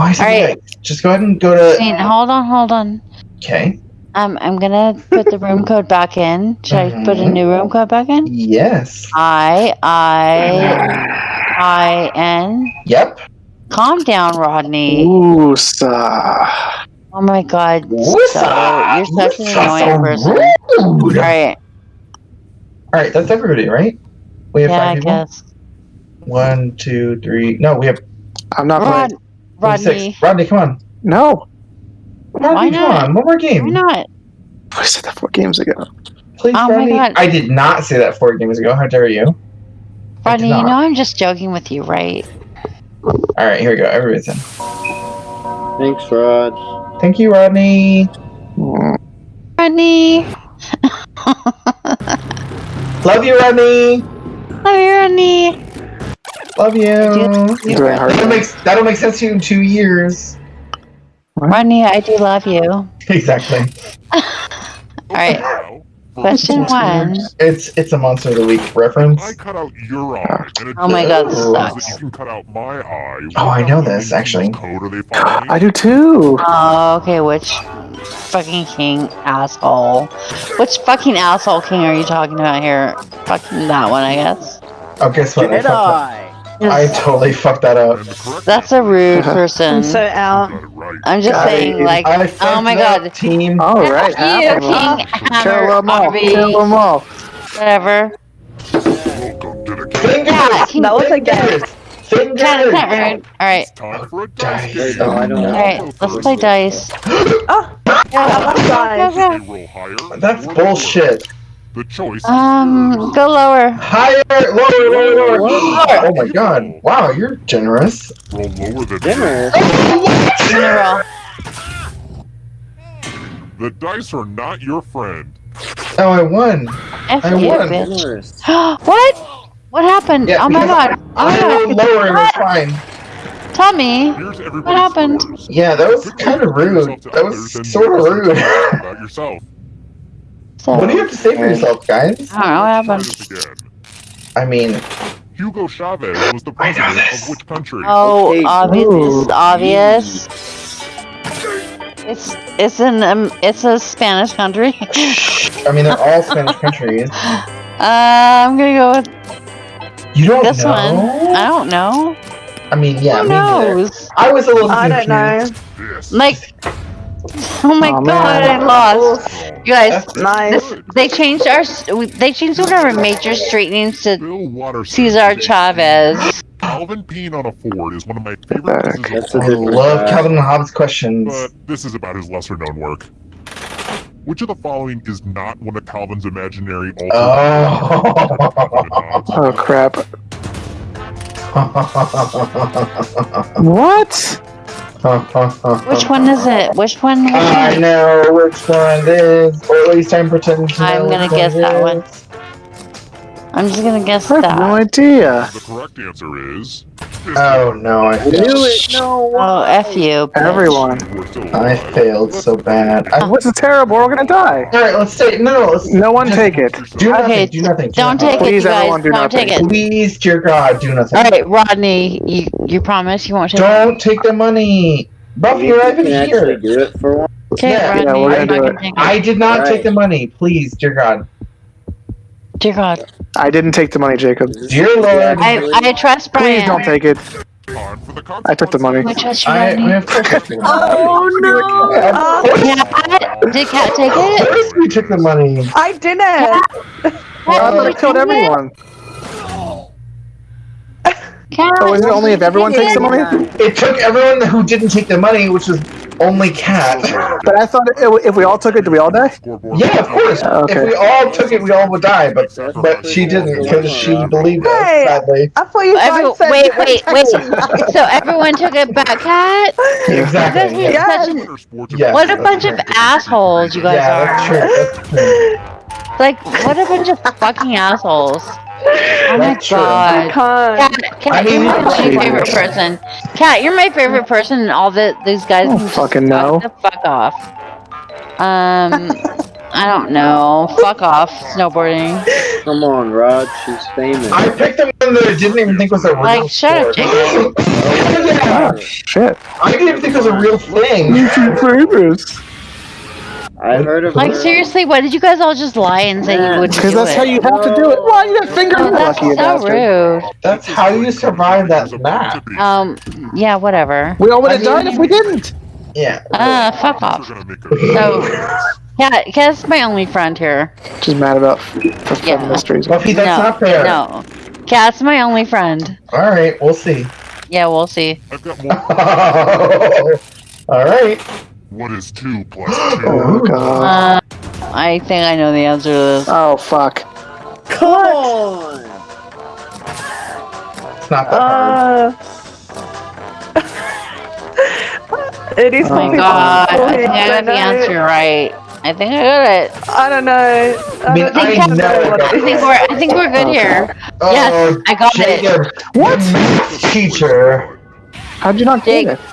Why is it Alright. yikes? Just go ahead and go to. Wait, hold on, hold on. Okay. Um, I'm gonna put the room code back in. Should I put a new room code back in? Yes. I I I N. Yep. Calm down, Rodney. Oosa. Oh my God. What's So, up? you're such an What's up? annoying So person. rude. All right. All right, that's everybody, right? We have Yeah, I five people. guess. One, two, three. No, we have I'm not Rod, playing. We have Rodney. Rodney, come on. No. Rodney, Why come on. One more game. Why not? I said that four games ago. Please, Oh my Rodney. God. I did not say that four games ago. How dare you? I Rodney, you know I'm just joking with you, right? All right, here we go. Everybody's in. Thanks, Rod. Thank you, Rodney. Rodney. Love you, Rodney. Love you, Rodney. Love you. You Very hard. That'll make that'll make sense to you in two years. Rodney, I do love you. Exactly. right. Now, for Question one. It's it's a monster of the week reference. I cut out your eye. Oh my God, this sucks. you can cut out my eye. Oh, I know this, actually. Code are they following? I do too. Oh, okay. Which fucking king asshole? Which fucking asshole king are you talking about here? Fucking that one, I guess. Oh, guess what? I, fucked up. I totally fucked that up. And the correct That's a rude person. I'm so out. got it right. I'm just I- saying, like, I oh my god. team. All right. you, have them. King Kill them all. Arby, Kill them all. whatever. Welcome to the. Fingers. Yeah, King That was like Fingers. Fingers. Cat not rude. Alright, It's time for a Dice. dice game. No, I don't know. alright, let's play dice. Oh, Yeah, guys. go, They roll higher. That's bullshit. Lower. The choice. go. Um, go lower. Higher, lower, lower, lower. What? Oh my god. Wow, you're generous. roll lower than Dinner. I'm gonna roll. The dice are not your friend. Oh, I won. F I you, won. bitch. Generous. what? What happened? Yeah, oh my god. Oh my I god. rolled lower and it was fine. Tell me. Here's everybody's happened? scores. Yeah, that was kind of rude. That was and sort of rude. About yourself. So, What do you have to say for yourself, guys? I don't know what Let's try happened. this again. I mean, Hugo Chavez was the president this. of which country? Oh, Okay, obvious. ooh. It's obvious. It's it's an um, it's a Spanish country. I mean, they're all Spanish countries. Uh, I'm gonna go with You don't this know? one. I don't know. I mean, yeah, Who me neither. knows? I was a little I don't know. Like, oh my Aw, god, man. I lost. You guys, Nice. this, they changed our they changed one of our major street names to Bill Watterson. Cesar Chavez. Calvin Pean on a Ford is one of my favorite pieces of That's a I art, different uh, love guy. Calvin and Hobbes questions. but this is about his lesser known work. Which of the following is not one of Calvin's imaginary alternate Oh. Oh crap. What? Which one is it? Which one? Which I one? know which one it is, or at least I'm pretending to I'm gonna which guess it that is. one. I'm just gonna guess I have no idea. The correct answer is. Oh no, I I failed. knew it. No. Oh, f you. bitch. Everyone. You were still I failed so bad. I, oh, is terrible? We're gonna die. all right, let's say no. no let's No one take it. Do nothing. Okay, do nothing. do Don't nothing. take it, Please, you guys. everyone, do Don't take take it. Please, dear God, do nothing. All right, Rodney, you you promise you won't take it? Don't take the money. Buffy, You you're even here. do it for one. Okay, Yeah, Rodney, yeah, we're I'm gonna not do gonna it. I did not All take the money. Please, dear God. Dear God, I didn't take the money, Jacob. Dear Lord. I I trust Brian. Please don't take it. Time for the I took the money. I trust you, I, I have to. Oh no! Uh, course, Cat, did Cat take of it? course we took the money. I didn't. I Cat, thought did it killed you take it? Everyone. Cat, Oh, is it only if everyone takes the money? It took everyone who didn't take the money, which was only Cat. But I thought it, if we all took it, do we all die? Yeah, of course. Oh, okay. If we all took it, we all would die. But but she didn't because she believed us. Hey. Sadly. I thought you Every- said wait, wait, wait. So everyone took it back, Cat? Exactly. Because Yeah, such an, Yeah. what a bunch of assholes you guys yeah that's are. true. That's true. Like, what a bunch of fucking assholes. Oh my That's god. I can't. Cat, Cat I mean, you're my Jesus. favorite person. Cat, you're my favorite person, and all the these guys I don't fucking know. fuck the fuck off. Um, I don't know. Fuck off. Snowboarding. Come on, Rod. She's famous. I picked the one that I didn't even think was a real Like, shut up, sport. Oh, shit. I didn't even think it was a real thing. Famous. I heard of Like her. seriously, why did you guys all just lie and say you wouldn't Because do that's it? how you have to do it. Why you got finger Oh, that's lucky, you so bastard. rude. That's how you survive that map. Um, yeah, whatever. We all would have died if we didn't. Yeah. Uh, fuck off. We're gonna make So- Yeah, Kat's my only friend here. She's mad about the fun Yeah. mysteries. Buffy, that's no, not fair. No. Kat's my only friend. Alright, we'll see. Yeah, we'll see. I've got more. Alright. What is two plus two? Oh god. Uh, I think I know the answer to this. Oh fuck. Come on! It's not that hard. Uh. it is Oh Oh my my god, I think I got the I know it. answer right. I think I got it. I don't know. I, I mean, don't I think know know it I think we're I think we're good here. Yes, Oh, I got it. What? Teacher. How'd you not Jake, get it?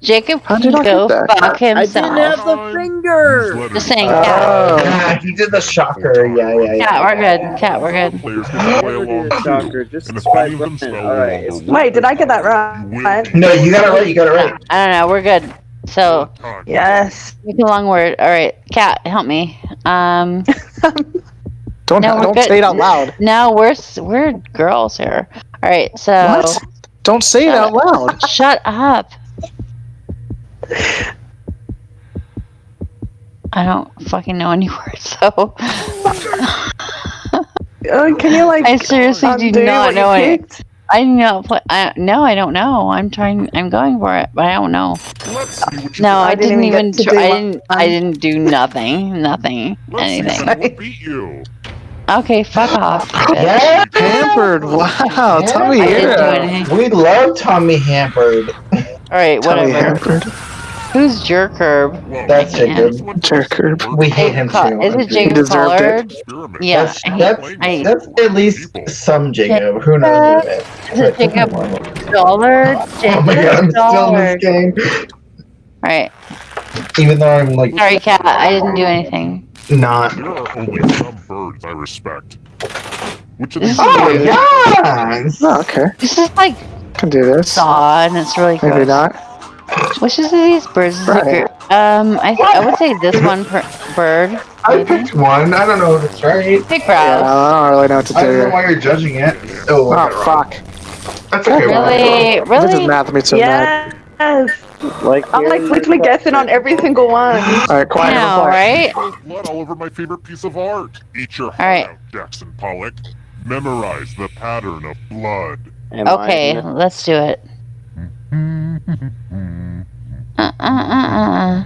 Jacob How'd can you go get that? fuck I didn't have the finger! Just saying, Oh, Cat. yeah, he did the shocker. Yeah, yeah, yeah. Cat, we're good. Cat, we're good. Players can play along a too. shocker, just And if any of them spell Alright, it's Wait, did I get that right? No, you got it right. You got it right. I don't know. We're good. So, Yes. make a long word. All right, Cat, help me. Um, Don't No, don't good. say it out loud. no, we're we're girls here. All right, so What? Don't say it out loud. shut up. I don't fucking know any words, so Uh, can you like I seriously do undo not you know it. I know. not. I, no, I don't know. I'm trying. I'm going for it, but I don't know. Let's see what you No. I, I didn't, didn't even even. get Tr- I didn't. I didn't do nothing. Nothing. Let's anything. beat you. Okay, fuck off. bitch. Yeah. Pampered. Wow. Tommy I didn't do here. We love Tommy Hampered. All right, Tommy whatever. Hampered. Who's Jerk Herb? That's I can't. Jacob. this Jerk herb. We hate him too. Is it Jacob deserved it. Collard? Experiment. Yeah, That's I- that's, I- that's at least some Jacob. Who knows? who it Is it Jacob is. Dollard? Oh my god, I'm Jacob still in this game. All right. Even though I'm like Sorry, Cat. I didn't do anything. not. There are only some birds I respect. Which of these Oh birds- yes! Oh, okay. This is like Can do this. saw, and it's really Maybe gross. not. Which is these birds? Is it Right. gr- Um, I, I would say this one per- bird. I maybe. picked one. I don't know if it's right. Big Yeah. I don't really know what to I do don't know why you're judging it. Oh, I got it Oh fuck. That's okay. Ron. Really, This is math me so mad. Yes. Like, I'm like literally guessing on every single one. Alright, quiet. Now, right? Blood all over my favorite piece of art. Eat your heart right. out, Jackson Pollock. Memorize the pattern of blood. Am Okay, gonna- let's do it. Uh, uh, uh, uh.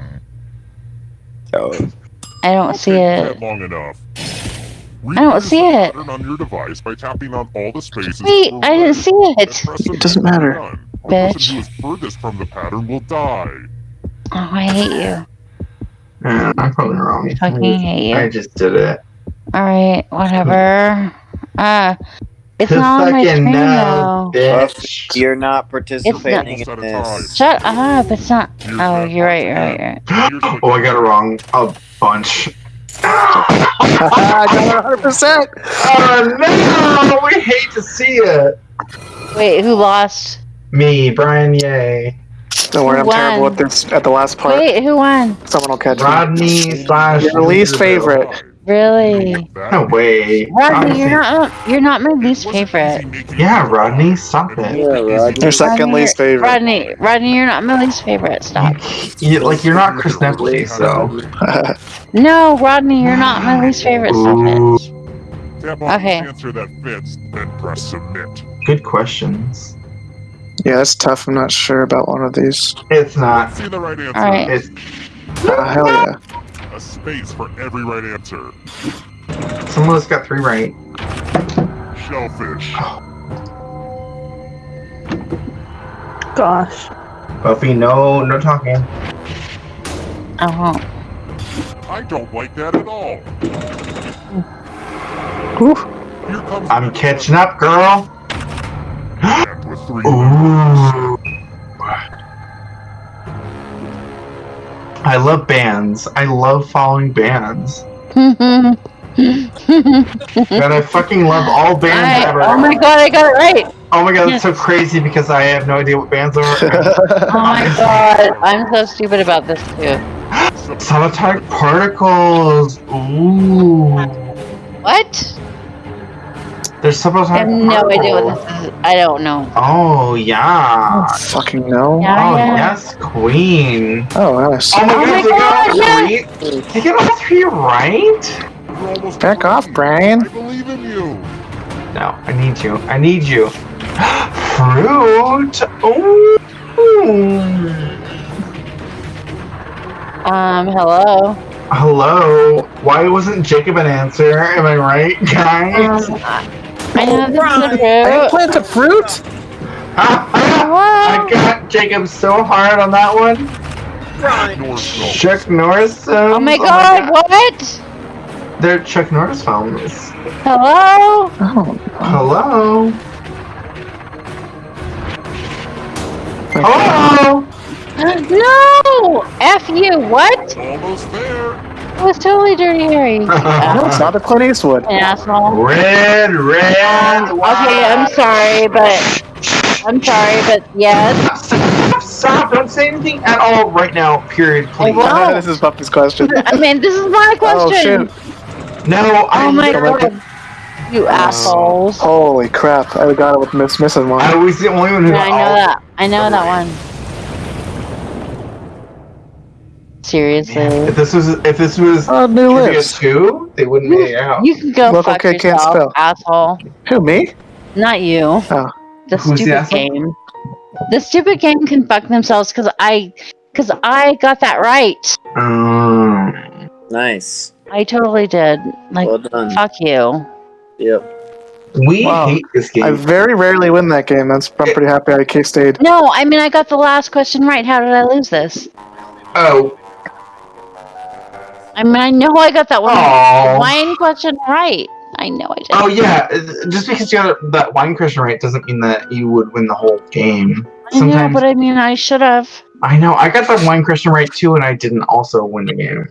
Oh, I don't see it. long enough. I don't see it. on your device by tapping on all the spaces. Wait, I didn't see Then it. doesn't matter. you're. The person Bitch. who is furthest from the pattern will die. Oh, I hate you. Yeah, I'm probably wrong. Fucking hate you. I just did it. All right, whatever. Uh, it's Who not on my fucking screen knows, though. bitch? you're not participating Almost out in this. Shut up! It's not. Here's Oh, you're right. You're right. You're right. Oh, I got it wrong. A bunch. I got it 100%. Oh no! We hate to see it. Wait, who lost? Me, Brian. Yay. Don't worry, I'm Who terrible at this at the last part. Wait, who won? Someone will catch me. Rodney slash. Your least favorite. Really? No way. Rodney, you're not. You're not my least favorite. Yeah, Rodney, stop it. Yeah, Rodney. Your second Rodney, least favorite. Rodney, Rodney, you're not my least favorite. Stop. You, like you're not Chris Nepley, so. No, Rodney, you're not my least favorite. Stop it. Tap on Okay. the answer that fits, then press submit. good questions. yeah, that's tough. I'm not sure about one of these. It's not. See the right answer. All right. It's Uh, hell yeah. A space for every right answer. someone has got three right. Shellfish. Gosh. Buffy, no, no talking. I won't. I don't like that at all. Whew. Here comes I'm catching up, girl. With three Ooh. I love bands. I love following bands. I, God, I fucking love all bands ever. oh my god, I got it right. Oh my god, it's so crazy because I have no idea what bands are. Oh my god, I'm so stupid about this too. Subatomic particles. Ooh. What? There's subatomic I have no particles. idea what this is. I don't know. Oh yeah. Fucking no. Yeah, Oh yeah. yes, Queen. Oh, nice. Oh my Oh god, my they got God, all three. They get all three right? Back off, Brian. I believe in you. No, I need you. I need you. Fruit. Ooh. Um, hello. Hello. Why wasn't Jacob an answer? Am I right, guys? Um, I I know this is I a fruit. plant a fruit. I got Jacob so hard on that one. North Stone. Chuck Norris. films? Oh my oh god, what? They're Chuck Norris films. Hello? Oh, Hello. Oh. No! F you, what? Almost there. It was totally Dirty Harry. no, it's not a Clint Eastwood. Asshole. Red, red. Okay, I'm sorry, but I'm sorry, but yes. Stop, stop, don't say anything at all right now, period, please. Wow. this is Buffy's question. I mean, this is my question. Oh question. shoot! No, I Oh my god. You uh, assholes. Holy crap! I got it with Miss missing one. I was the only one who Yeah, I know oh. that. I know that one. Seriously. If this was if this was Oh, new Trivia lips. two, they wouldn't make it out. You can go Local fuck kid can't yourself, spell. asshole. Who me? Not you. Oh. The Who's stupid asshole? game. The stupid game can fuck themselves because I, because I got that right. Um, Nice. I totally did. Like, Well done. fuck you. Yep. we Wow. hate this game. I very rarely win that game. That's I'm pretty happy I K stayed. No, I mean I got the last question right. How did I lose this? oh, I mean I know I got that one Aw. wine question right. I know I did. oh yeah. Just because you got that wine question right doesn't mean that you would win the whole game. I know, but I mean I should have. I know I got that wine question right too, and I didn't also win the game.